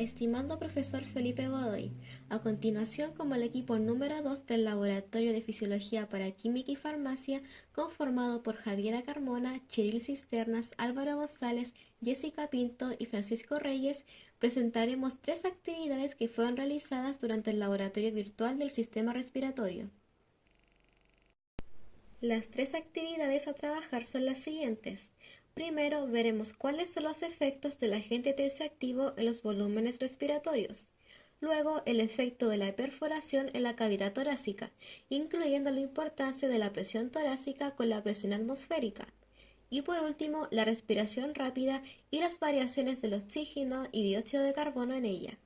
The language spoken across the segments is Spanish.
Estimado profesor Felipe Godoy, a continuación como el equipo número 2 del Laboratorio de Fisiología para Química y Farmacia, conformado por Javiera Carmona, Chiril Cisternas, Álvaro González, Jessica Pinto y Francisco Reyes, presentaremos tres actividades que fueron realizadas durante el laboratorio virtual del sistema respiratorio. Las tres actividades a trabajar son las siguientes. Primero veremos cuáles son los efectos del agente tensioactivo en los volúmenes respiratorios. Luego, el efecto de la perforación en la cavidad torácica, incluyendo la importancia de la presión torácica con la presión atmosférica. Y por último, la respiración rápida y las variaciones del oxígeno y dióxido de carbono en ella.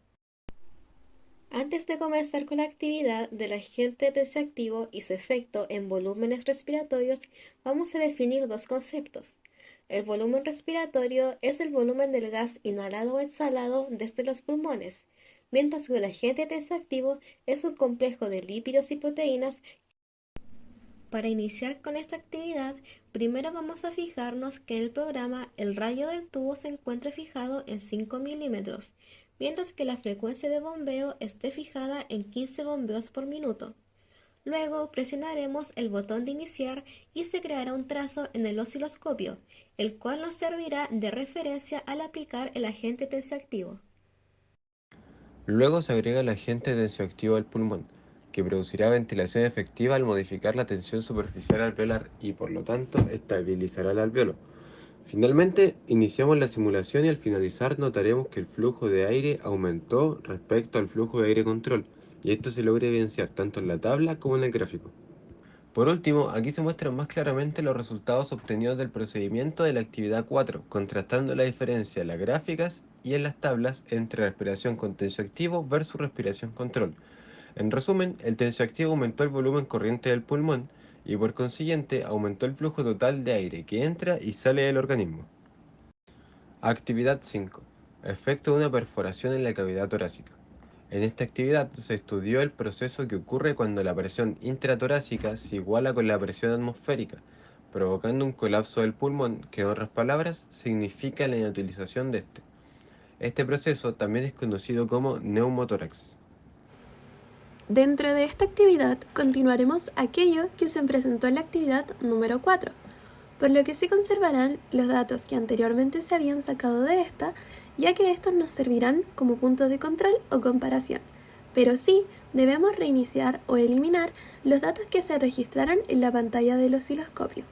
Antes de comenzar con la actividad del agente tensioactivo y su efecto en volúmenes respiratorios, vamos a definir dos conceptos. El volumen respiratorio es el volumen del gas inhalado o exhalado desde los pulmones, mientras que el agente tensoactivo es un complejo de lípidos y proteínas. Para iniciar con esta actividad, primero vamos a fijarnos que en el programa el rayo del tubo se encuentra fijado en 5 milímetros, mientras que la frecuencia de bombeo esté fijada en 15 bombeos por minuto. Luego presionaremos el botón de iniciar y se creará un trazo en el osciloscopio, el cual nos servirá de referencia al aplicar el agente tensioactivo. Luego se agrega el agente tensioactivo al pulmón, que producirá ventilación efectiva al modificar la tensión superficial alveolar y por lo tanto estabilizará el alveolo. Finalmente, iniciamos la simulación y al finalizar notaremos que el flujo de aire aumentó respecto al flujo de aire control, y esto se logra evidenciar tanto en la tabla como en el gráfico. Por último, aquí se muestran más claramente los resultados obtenidos del procedimiento de la actividad 4, contrastando la diferencia en las gráficas y en las tablas entre respiración con tensioactivo versus respiración control. En resumen, el tensioactivo aumentó el volumen corriente del pulmón y por consiguiente aumentó el flujo total de aire que entra y sale del organismo. Actividad 5. Efecto de una perforación en la cavidad torácica. En esta actividad se estudió el proceso que ocurre cuando la presión intratorácica se iguala con la presión atmosférica, provocando un colapso del pulmón que en otras palabras significa la inutilización de este. Este proceso también es conocido como neumotórax. Dentro de esta actividad continuaremos aquello que se presentó en la actividad número 4, por lo que se conservarán los datos que anteriormente se habían sacado de esta ya que estos nos servirán como punto de control o comparación, pero sí debemos reiniciar o eliminar los datos que se registraron en la pantalla del osciloscopio.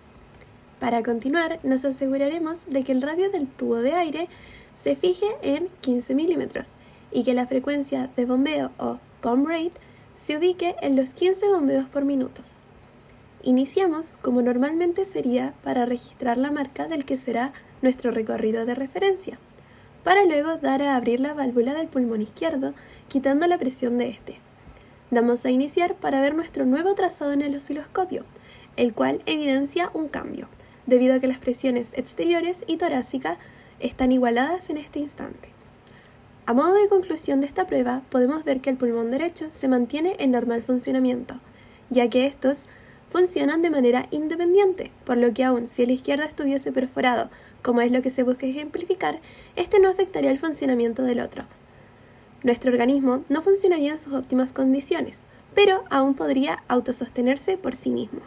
Para continuar, nos aseguraremos de que el radio del tubo de aire se fije en 15 milímetros y que la frecuencia de bombeo o pump rate se ubique en los 15 bombeos por minuto. Iniciamos como normalmente sería para registrar la marca del que será nuestro recorrido de referencia para luego dar a abrir la válvula del pulmón izquierdo, quitando la presión de este. Damos a iniciar para ver nuestro nuevo trazado en el osciloscopio, el cual evidencia un cambio, debido a que las presiones exteriores y torácica están igualadas en este instante. A modo de conclusión de esta prueba, podemos ver que el pulmón derecho se mantiene en normal funcionamiento, ya que estos funcionan de manera independiente, por lo que aun si el izquierdo estuviese perforado como es lo que se busca ejemplificar, este no afectaría el funcionamiento del otro. Nuestro organismo no funcionaría en sus óptimas condiciones, pero aún podría autosostenerse por sí mismo.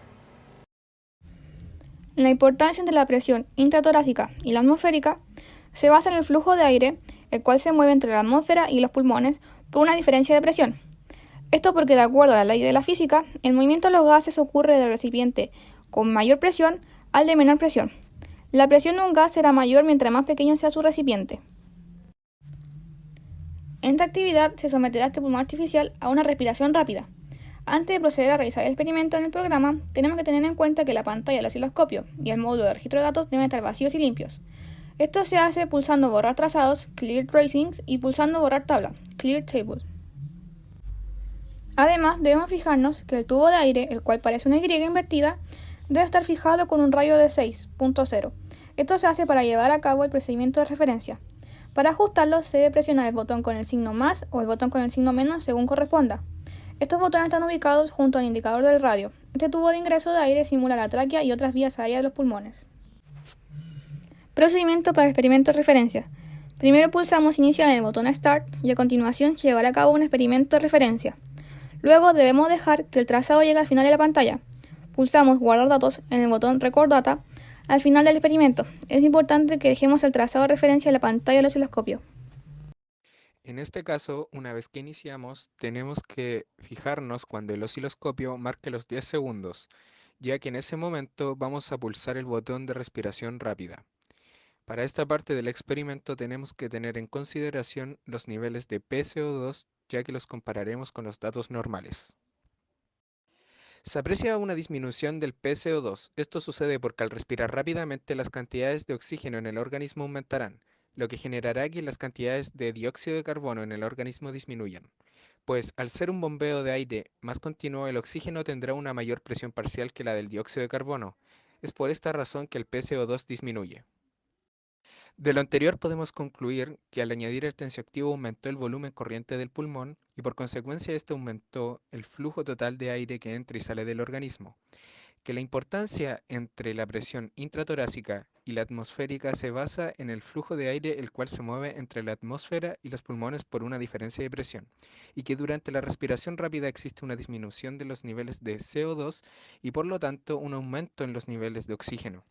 La importancia entre la presión intratorácica y la atmosférica se basa en el flujo de aire, el cual se mueve entre la atmósfera y los pulmones por una diferencia de presión. Esto porque, de acuerdo a la ley de la física, el movimiento de los gases ocurre del recipiente con mayor presión al de menor presión, la presión de un gas será mayor mientras más pequeño sea su recipiente. En esta actividad se someterá este pulmón artificial a una respiración rápida. Antes de proceder a realizar el experimento en el programa, tenemos que tener en cuenta que la pantalla del osciloscopio y el módulo de registro de datos deben estar vacíos y limpios. Esto se hace pulsando borrar trazados, clear tracings, y pulsando borrar tabla, clear table. Además, debemos fijarnos que el tubo de aire, el cual parece una Y invertida, debe estar fijado con un rayo de 6.0 esto se hace para llevar a cabo el procedimiento de referencia. Para ajustarlo se debe presionar el botón con el signo más o el botón con el signo menos según corresponda. Estos botones están ubicados junto al indicador del radio. Este tubo de ingreso de aire simula la tráquea y otras vías aéreas de los pulmones. Procedimiento para experimento de referencia. Primero pulsamos iniciar en el botón Start y a continuación se llevará a cabo un experimento de referencia. Luego debemos dejar que el trazado llegue al final de la pantalla. Pulsamos Guardar datos en el botón Record Data al final del experimento. Es importante que dejemos el trazado de referencia en la pantalla del osciloscopio. En este caso, una vez que iniciamos, tenemos que fijarnos cuando el osciloscopio marque los 10 segundos, ya que en ese momento vamos a pulsar el botón de respiración rápida. Para esta parte del experimento tenemos que tener en consideración los niveles de PCO2 ya que los compararemos con los datos normales. Se aprecia una disminución del PCO2. Esto sucede porque al respirar rápidamente las cantidades de oxígeno en el organismo aumentarán, lo que generará que las cantidades de dióxido de carbono en el organismo disminuyan. Pues al ser un bombeo de aire más continuo, el oxígeno tendrá una mayor presión parcial que la del dióxido de carbono. Es por esta razón que el PCO2 disminuye. De lo anterior podemos concluir que al añadir el tensioactivo aumentó el volumen corriente del pulmón y por consecuencia este aumentó el flujo total de aire que entra y sale del organismo. Que la importancia entre la presión intratorácica y la atmosférica se basa en el flujo de aire el cual se mueve entre la atmósfera y los pulmones por una diferencia de presión, y que durante la respiración rápida existe una disminución de los niveles de CO2 y por lo tanto un aumento en los niveles de oxígeno.